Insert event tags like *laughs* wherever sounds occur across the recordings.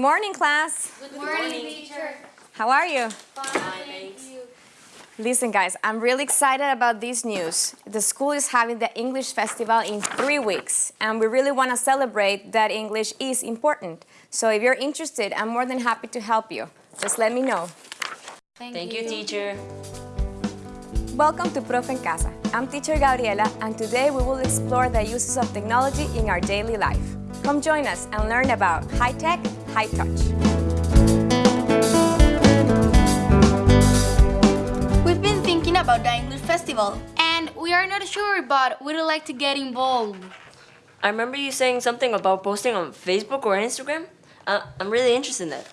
Good morning, class. Good morning, teacher. How are you? Fine, thank you. Listen, guys, I'm really excited about this news. The school is having the English Festival in three weeks, and we really want to celebrate that English is important. So if you're interested, I'm more than happy to help you. Just let me know. Thank, Thank you, teacher. Welcome to Profe en Casa. I'm teacher Gabriela, and today we will explore the uses of technology in our daily life. Come join us and learn about high tech, high touch. We've been thinking about the English Festival. And we are not sure, but we'd like to get involved. I remember you saying something about posting on Facebook or Instagram. Uh, I'm really interested in that.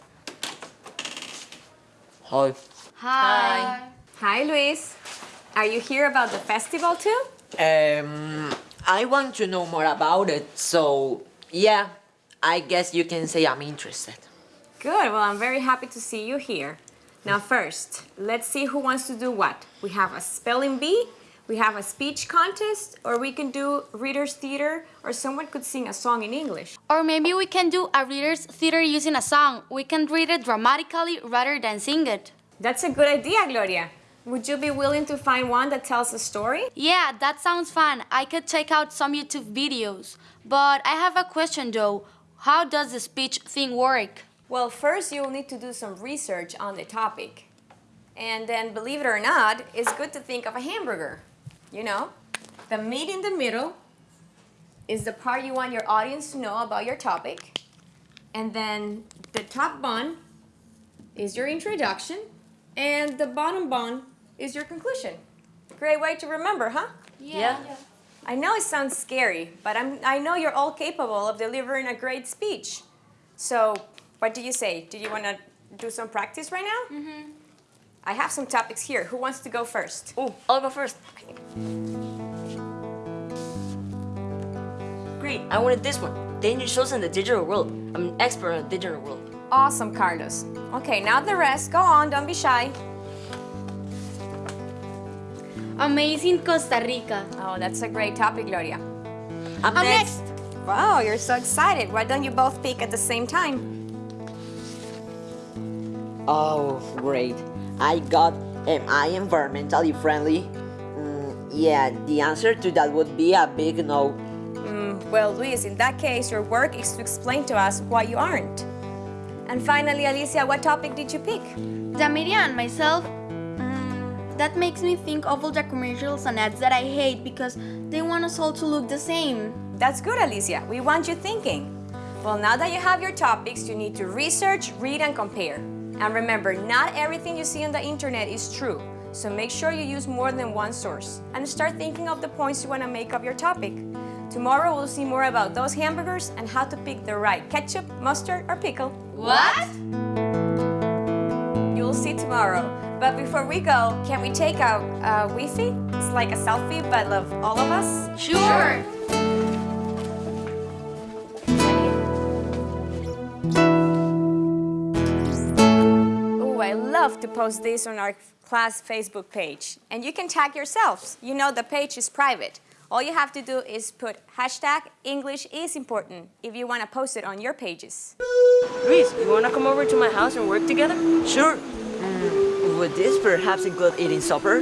Hi. Hi. Hi, Luis. Are you here about the festival too? Um, I want to know more about it, so yeah, I guess you can say I'm interested. Good, well, I'm very happy to see you here. Now, first, let's see who wants to do what. We have a spelling bee, we have a speech contest, or we can do reader's theater, or someone could sing a song in English. Or maybe we can do a reader's theater using a song. We can read it dramatically rather than sing it. That's a good idea, Gloria. Would you be willing to find one that tells a story? Yeah, that sounds fun. I could check out some YouTube videos. But I have a question though. How does the speech thing work? Well, first you'll need to do some research on the topic. And then, believe it or not, it's good to think of a hamburger. You know, the meat in the middle is the part you want your audience to know about your topic. And then the top bun is your introduction. And the bottom bun is your conclusion. Great way to remember, huh? Yeah. I know it sounds scary, but I'm, I know you're all capable of delivering a great speech. So, what do you say? Do you want to do some practice right now? Mm-hmm. I have some topics here. Who wants to go first? Oh, I'll go first. Great, I wanted this one. Danger shows in the digital world. I'm an expert in the digital world. Awesome, Carlos. Okay, now the rest. Go on, don't be shy. Amazing Costa Rica. Oh, that's a great topic, Gloria. I'm, I'm next. next. Wow, you're so excited. Why don't you both speak at the same time? Oh, great. I got, am I environmentally friendly? Mm, yeah, the answer to that would be a big no. Mm, well, Luis, in that case, your work is to explain to us why you aren't. And finally, Alicia, what topic did you pick? The media and myself, that makes me think of all the commercials and ads that I hate because they want us all to look the same. That's good, Alicia. We want you thinking. Well, now that you have your topics, you need to research, read, and compare. And remember, not everything you see on the internet is true. So make sure you use more than one source. And start thinking of the points you want to make of your topic. Tomorrow we'll see more about those hamburgers and how to pick the right ketchup, mustard, or pickle. What? You'll see tomorrow. But before we go, can we take a, a wefie? It's like a selfie, but of all of us. Sure. Oh, I love to post this on our class Facebook page. And you can tag yourselves. You know the page is private. All you have to do is put hashtag English is important if you want to post it on your pages. Luis, you wanna come over to my house and work together? Sure. Mm, would this perhaps include eating supper?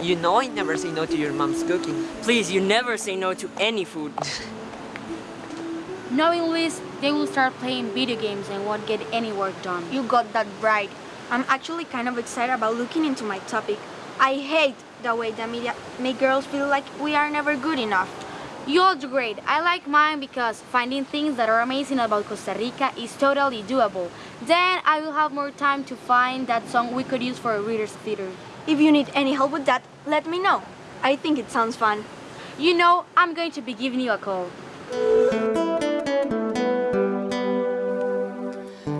You know I never say no to your mom's cooking. Please, you never say no to any food. *laughs* Knowing Luis, they will start playing video games and won't get any work done. You got that right. I'm actually kind of excited about looking into my topic. I hate the way the media make girls feel like we are never good enough. You all do great. I like mine because finding things that are amazing about Costa Rica is totally doable. Then I will have more time to find that song we could use for a reader's theater. If you need any help with that, let me know. I think it sounds fun. You know, I'm going to be giving you a call.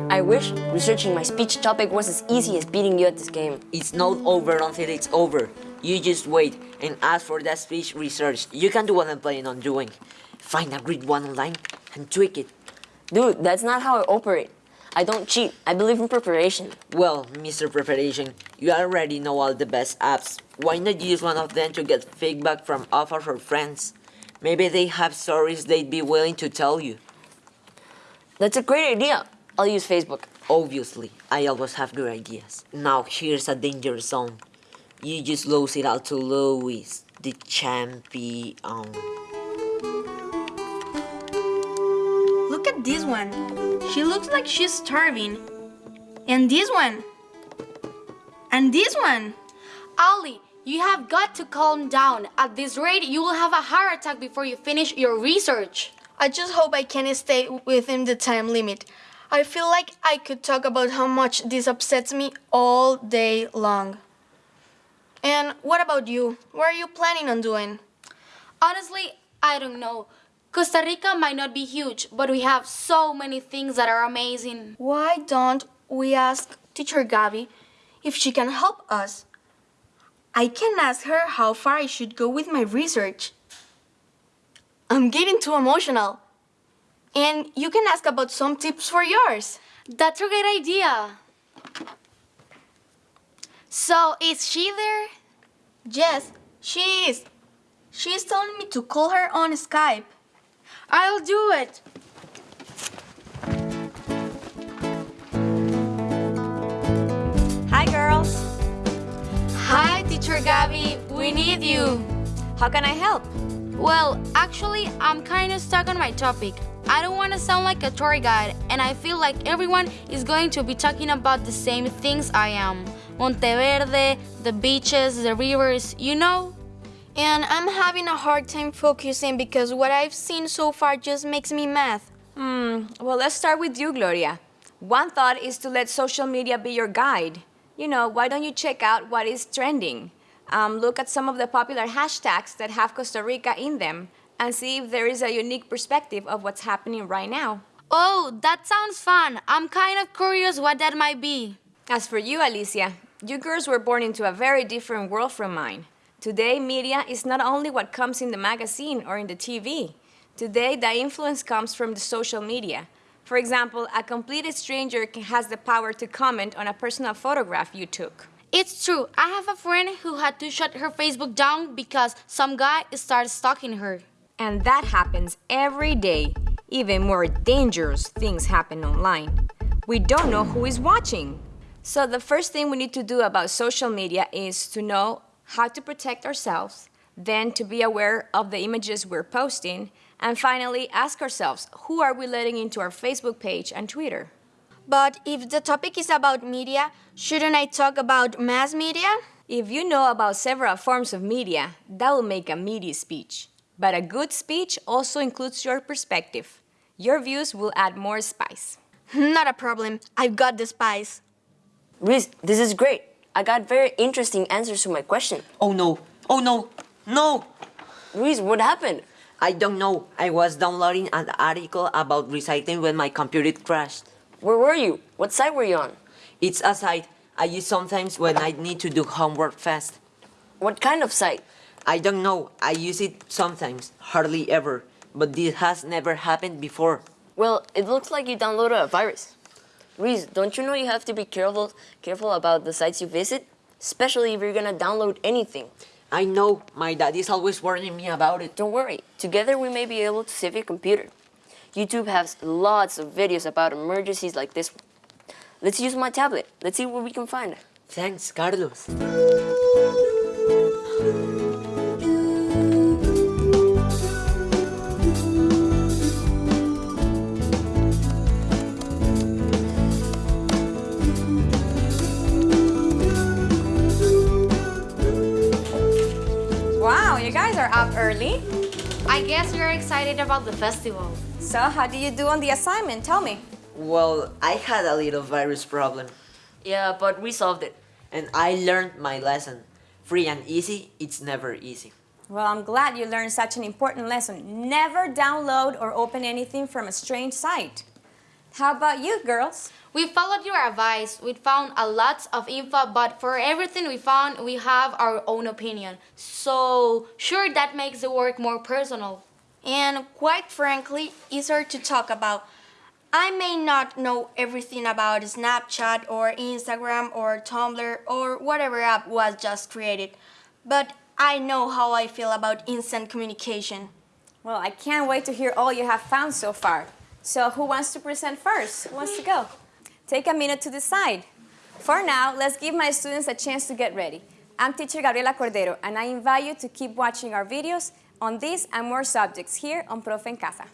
I wish researching my speech topic was as easy as beating you at this game. It's not over until it's over. You just wait and ask for that speech research. You can do what I'm planning on doing. Find a great one online and tweak it. Dude, that's not how I operate. I don't cheat. I believe in preparation. Well, Mr. Preparation, you already know all the best apps. Why not use one of them to get feedback from all of our friends? Maybe they have stories they'd be willing to tell you. That's a great idea. I'll use Facebook. Obviously, I always have good ideas. Now here's a danger zone. You just lose it out to Luis, the champion. Look at this one. She looks like she's starving. And this one. And this one. Ali, you have got to calm down. At this rate, you will have a heart attack before you finish your research. I just hope I can stay within the time limit. I feel like I could talk about how much this upsets me all day long. What about you? What are you planning on doing? Honestly, I don't know. Costa Rica might not be huge, but we have so many things that are amazing. Why don't we ask teacher Gabi if she can help us? I can ask her how far I should go with my research. I'm getting too emotional. And you can ask about some tips for yours. That's a great idea. So, is she there? Yes, she is. She's telling me to call her on Skype. I'll do it. Hi, girls. Hi, teacher Gabby. We need you. How can I help? Well, actually, I'm kind of stuck on my topic. I don't want to sound like a tour guide, and I feel like everyone is going to be talking about the same things I am. Monteverde, the beaches, the rivers, you know? And I'm having a hard time focusing because what I've seen so far just makes me mad. Hmm, well, let's start with you, Gloria. One thought is to let social media be your guide. You know, why don't you check out what is trending? Um, look at some of the popular hashtags that have Costa Rica in them and see if there is a unique perspective of what's happening right now. Oh, that sounds fun. I'm kind of curious what that might be. As for you, Alicia, you girls were born into a very different world from mine. Today, media is not only what comes in the magazine or in the TV. Today, the influence comes from the social media. For example, a complete stranger has the power to comment on a personal photograph you took. It's true. I have a friend who had to shut her Facebook down because some guy started stalking her. And that happens every day. Even more dangerous things happen online. We don't know who is watching. So the first thing we need to do about social media is to know how to protect ourselves, then to be aware of the images we're posting, and finally ask ourselves, who are we letting into our Facebook page and Twitter? But if the topic is about media, shouldn't I talk about mass media? If you know about several forms of media, that will make a meaty speech. But a good speech also includes your perspective. Your views will add more spice. *laughs* Not a problem. I've got the spice. Reese, this is great. I got very interesting answers to my question. Oh no! Oh no! No! Reese, what happened? I don't know. I was downloading an article about recycling when my computer crashed. Where were you? What site were you on? It's a site I use sometimes when I need to do homework fast. What kind of site? I don't know. I use it sometimes, hardly ever. But this has never happened before. Well, it looks like you downloaded a virus. Reese, don't you know you have to be careful careful about the sites you visit? Especially if you're gonna download anything. I know. My dad is always warning me about it. Don't worry, together we may be able to save your computer. YouTube has lots of videos about emergencies like this one. Let's use my tablet. Let's see what we can find. Thanks, Carlos. Early. I guess you're excited about the festival. So, how did you do on the assignment? Tell me. Well, I had a little virus problem, Yeah, but we solved it. and I learned my lesson. Free and easy, it's never easy. Well, I'm glad you learned such an important lesson. Never download or open anything from a strange site. How about you, girls? We followed your advice. We found a lot of info, but for everything we found, we have our own opinion. So, sure, that makes the work more personal. And quite frankly, easier to talk about. I may not know everything about Snapchat or Instagram or Tumblr or whatever app was just created, but I know how I feel about instant communication. Well, I can't wait to hear all you have found so far. So who wants to present first? Who wants to go? Take a minute to decide. For now, let's give my students a chance to get ready. I'm teacher Gabriela Cordero, and I invite you to keep watching our videos on these and more subjects here on Profe en Casa.